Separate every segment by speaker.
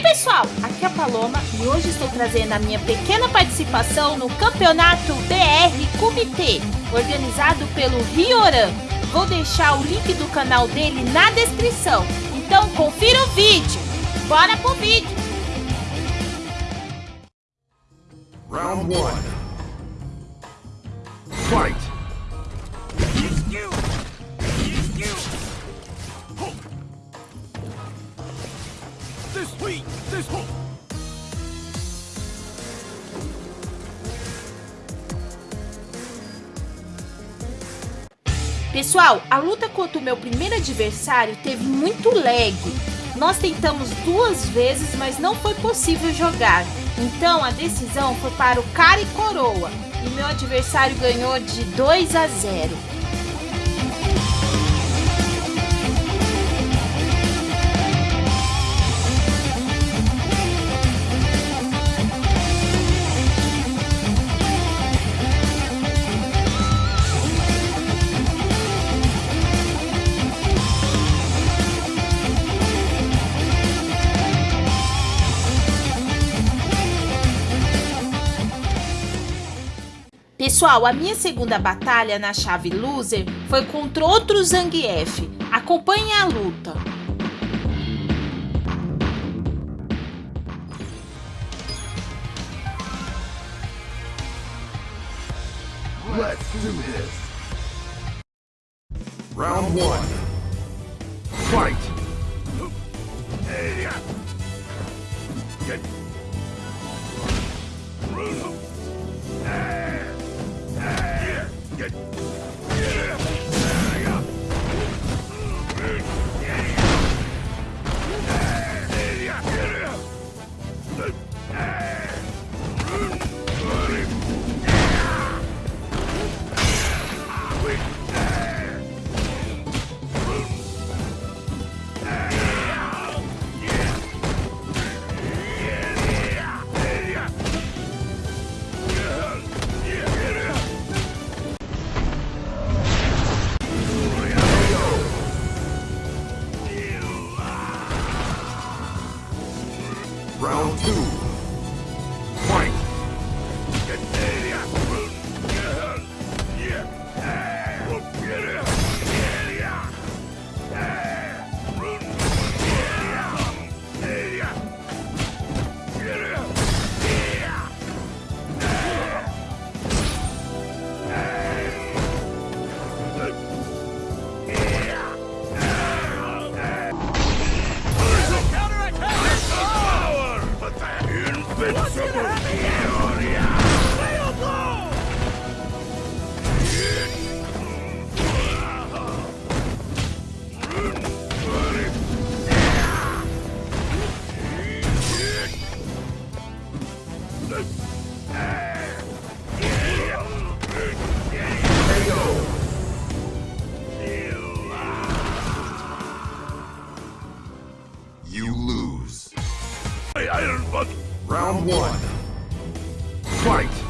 Speaker 1: Oi pessoal, aqui é a Paloma e hoje estou trazendo a minha pequena participação no Campeonato BR Comitê, organizado pelo Rioran. Vou deixar o link do canal dele na descrição, então confira o vídeo. Bora pro vídeo!
Speaker 2: Round one. Fight!
Speaker 1: Pessoal, a luta contra o meu primeiro adversário teve muito lag. Nós tentamos duas vezes, mas não foi possível jogar. Então a decisão foi para o cara e coroa. E meu adversário ganhou de 2 a 0. Pessoal, a minha segunda batalha na chave loser foi contra outro Zangief. Acompanhe a luta.
Speaker 2: Let's do this. Round one. Fight! Round You lose. I, I. Round one. Fight!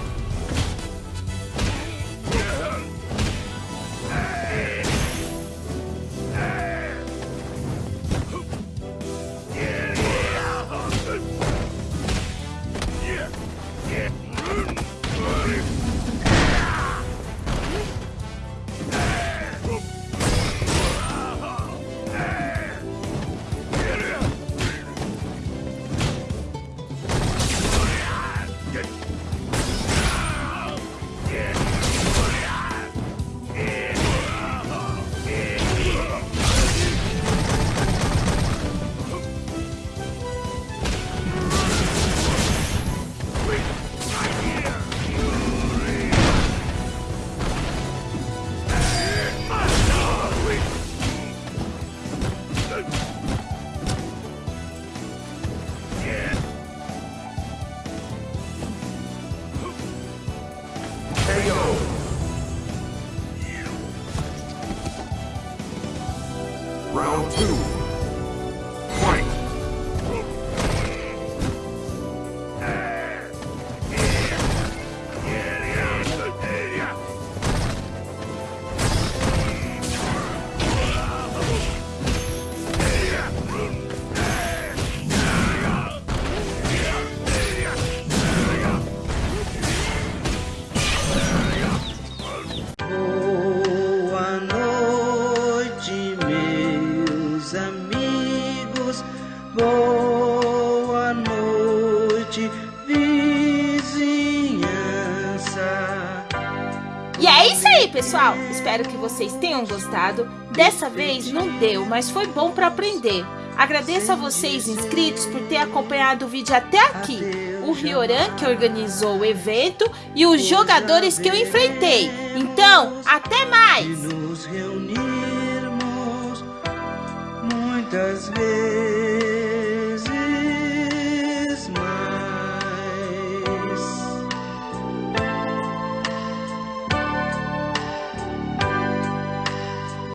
Speaker 2: Round two.
Speaker 1: Pessoal, espero que vocês tenham gostado. Dessa vez não deu, mas foi bom para aprender. Agradeço a vocês inscritos por ter acompanhado o vídeo até aqui. O Rioran que organizou o evento e os jogadores que eu enfrentei. Então, até mais!
Speaker 3: muitas vezes.